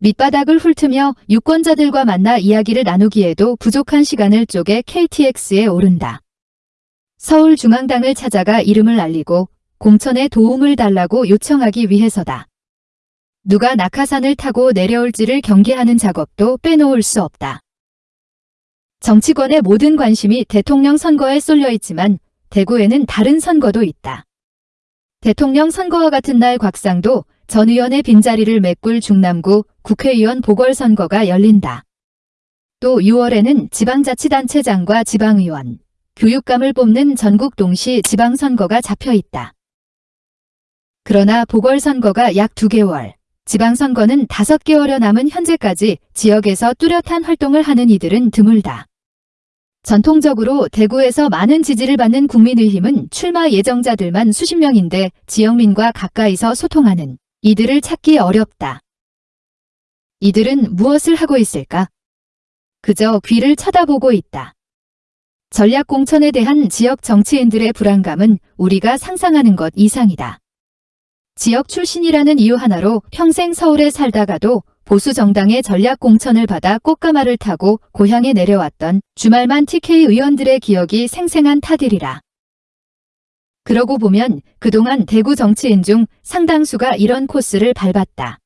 밑바닥을 훑으며 유권자들과 만나 이야기를 나누기에도 부족한 시간을 쪼개 KTX에 오른다. 서울중앙당을 찾아가 이름을 알리고 공천에 도움을 달라고 요청하기 위해서다. 누가 낙하산을 타고 내려올지를 경계하는 작업도 빼놓을 수 없다. 정치권의 모든 관심이 대통령 선거에 쏠려 있지만 대구에는 다른 선거도 있다. 대통령 선거와 같은 날 곽상도 전 의원의 빈자리를 메꿀 중남구 국회의원 보궐선거가 열린다. 또 6월에는 지방자치단체장과 지방의원, 교육감을 뽑는 전국 동시 지방선거가 잡혀 있다. 그러나 보궐선거가 약 2개월, 지방선거는 5개월여 남은 현재까지 지역에서 뚜렷한 활동을 하는 이들은 드물다. 전통적으로 대구에서 많은 지지를 받는 국민의힘은 출마 예정자들만 수십 명인데 지역민과 가까이서 소통하는 이들을 찾기 어렵다. 이들은 무엇을 하고 있을까? 그저 귀를 쳐다보고 있다. 전략 공천에 대한 지역 정치인들의 불안감은 우리가 상상하는 것 이상이다. 지역 출신이라는 이유 하나로 평생 서울에 살다가도 보수 정당의 전략 공천을 받아 꽃가마를 타고 고향에 내려왔던 주말만 TK 의원들의 기억이 생생한 타들이라. 그러고 보면 그동안 대구 정치인 중 상당수가 이런 코스를 밟았다.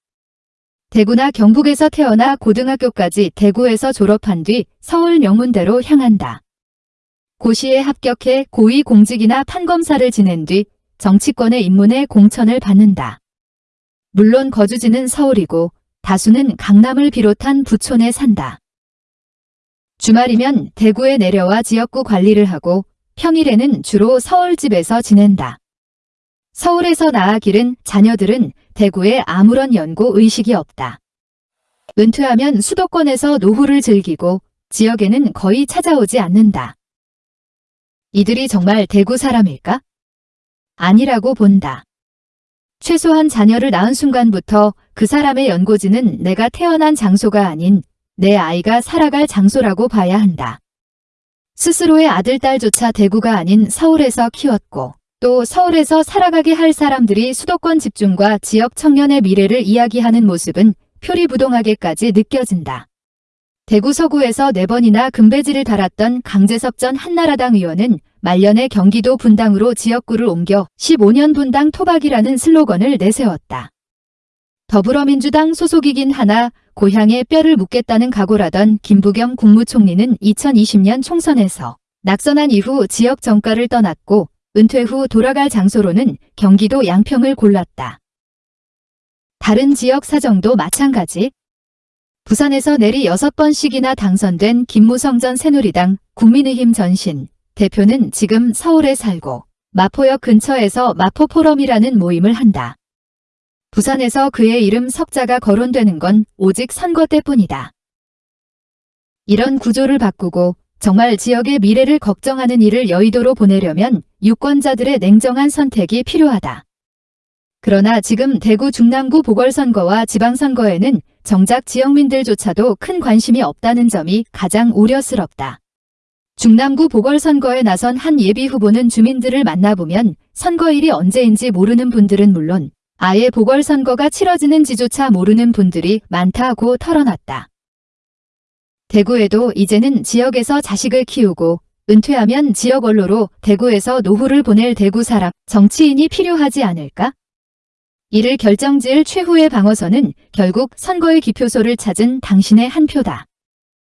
대구나 경북에서 태어나 고등학교까지 대구에서 졸업한 뒤 서울 명문대로 향한다. 고시에 합격해 고위 공직이나 판검사를 지낸 뒤 정치권의 입문에 공천을 받는다. 물론 거주지는 서울이고 다수는 강남을 비롯한 부촌에 산다. 주말이면 대구에 내려와 지역구 관리를 하고 평일에는 주로 서울집에서 지낸다. 서울에서 나아 길은 자녀들은 대구에 아무런 연고 의식이 없다. 은퇴하면 수도권에서 노후를 즐기고 지역에는 거의 찾아오지 않는다. 이들이 정말 대구 사람일까? 아니라고 본다. 최소한 자녀를 낳은 순간부터 그 사람의 연고지는 내가 태어난 장소가 아닌 내 아이가 살아갈 장소라고 봐야 한다. 스스로의 아들, 딸조차 대구가 아닌 서울에서 키웠고 또 서울에서 살아가게 할 사람들이 수도권 집중과 지역 청년의 미래를 이야기하는 모습은 표리부동하게까지 느껴진다. 대구 서구에서 4번이나 금배지를 달았던 강재섭 전 한나라당 의원은 말년에 경기도 분당으로 지역구를 옮겨 15년 분당 토박이라는 슬로건을 내세웠다. 더불어민주당 소속이긴 하나 고향에 뼈를 묻겠다는 각오라던 김부겸 국무총리는 2020년 총선에서 낙선한 이후 지역 정가를 떠났고 은퇴 후 돌아갈 장소로는 경기도 양평을 골랐다. 다른 지역 사정도 마찬가지. 부산에서 내리 6번씩이나 당선된 김무성 전 새누리당 국민의힘 전신 대표는 지금 서울에 살고 마포역 근처에서 마포포럼이라는 모임을 한다. 부산에서 그의 이름 석자가 거론되는 건 오직 선거 때뿐이다. 이런 구조를 바꾸고 정말 지역의 미래를 걱정하는 일을 여의도로 보내려면 유권자들의 냉정한 선택이 필요하다. 그러나 지금 대구 중남구 보궐선거와 지방선거에는 정작 지역민들조차도 큰 관심이 없다는 점이 가장 우려스럽다. 중남구 보궐선거에 나선 한 예비 후보는 주민들을 만나보면 선거일이 언제인지 모르는 분들은 물론 아예 보궐선거가 치러지는지조차 모르는 분들이 많다고 털어놨다. 대구에도 이제는 지역에서 자식을 키우고 은퇴하면 지역 원로로 대구에서 노후를 보낼 대구 사람, 정치인이 필요하지 않을까? 이를 결정지을 최후의 방어선은 결국 선거의 기표소를 찾은 당신의 한 표다.